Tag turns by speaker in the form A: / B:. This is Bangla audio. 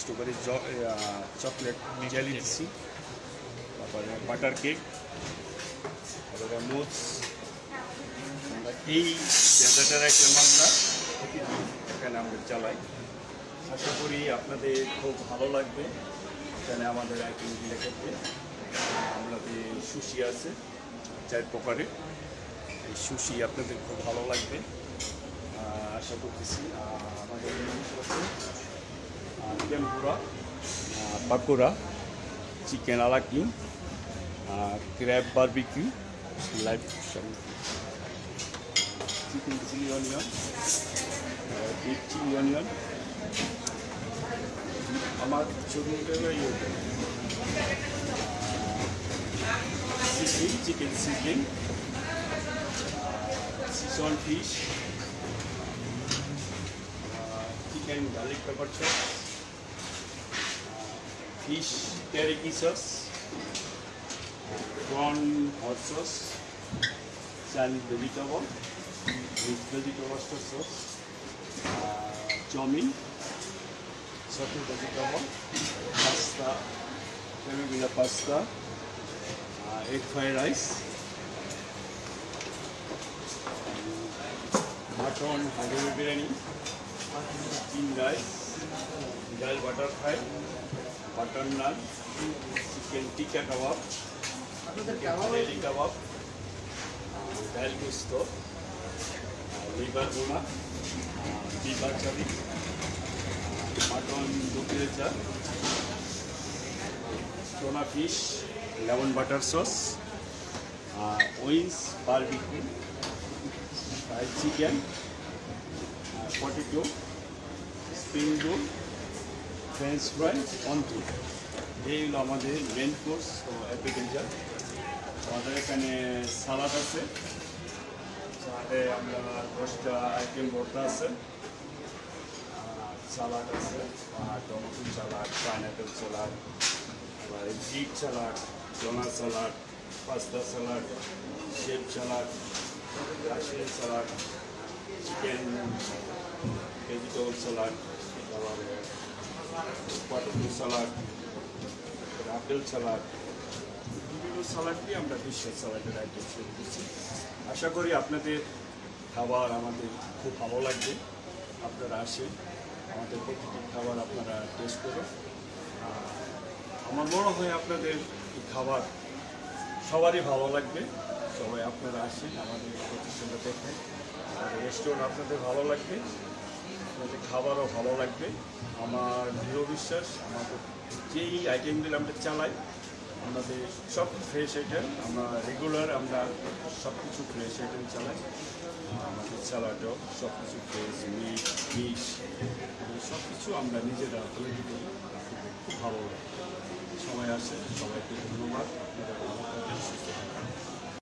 A: স্ট্রবেরি চকলেট জেলি দিচ্ছি তারপরে বাটার কেক তারপরে মোজ আমরা এই ডেজার্টের একটা আমরা এখানে আমরা চালাই আশা করি আপনাদের খুব ভালো লাগবে। এখানে আমাদের আইটেম আইটেমগুলো ক্ষেত্রে আমাদের সুশি আছে চার প্রকারের এই সুশি আপনাদের খুব ভালো লাগবে। আশা করতেছি আছে tempura pakora chicken a la king crab barbecue live chicken chilli onion beef chilli onion আমার ছবি sizzling chicken sizzling season fish chicken garlic pepper chop fish teriyaki sauce, prawn hot sauce, salad vegetable with vegetable sauce, uh, chomin, vegetable, pasta, teriyaki pasta, uh, egg fried rice, mutton হাজুরি biryani, চিন rice, dal butter fry. Butter naan, chicken tikka kebab chicken কাবাব, ডাল গুস্ত লিভার বোনা লিভার চাবি মাটন দুপুরের চা tuna fish, lemon butter sauce wings barbecue, fried chicken potato, spring roll French fry onto এই হলো আমাদের মেন কোর্স ও অ্যাপ্লিকেশন আমাদের এখানে সালাদ আছে। সালাদে আমরা দশটা আইটেম ভর্তা আছে। সালাদ আছে টমেটো সালাদ পাইনাপেল সালাড আবার beet salad chana salad pasta salad chef salad Kashmir salad chicken vegetable আবার সালাড সালাড বিভিন্ন সালাডটি আমরা সালাডের আইটেম আশা করি আপনাদের খাবার আমাদের খুব ভালো লাগবে। আপনারা আসেন, আমাদের প্রতিটি খাবার আপনারা টেস্ট করুন। আমার মনে হয় আপনাদের খাবার সবারই ভালো লাগবে। সবাই আপনারা আসেন, আমাদের প্রতিষ্ঠানটা দেখেন। আর রেস্টুরেন্ট আপনাদের ভালো লাগবে। আপনাদের খাবারও ভালো লাগবে। আমার দৃঢ় বিশ্বাস আমাদের যেই আইটেমগুলো আমরা চালাই, আমাদের সব ফ্রেশ আইটেম আমরা রেগুলার আমরা সব কিছু ফ্রেশ আইটেম চালাই। আমাদের স্যালাডও সব কিছু ফ্রেশ মিট ফিশ সব কিছু আমরা নিজেরা তৈরি করি খুব ভালো লাগে। সময় আসে, সবাইকে ধন্যবাদ। আপনারা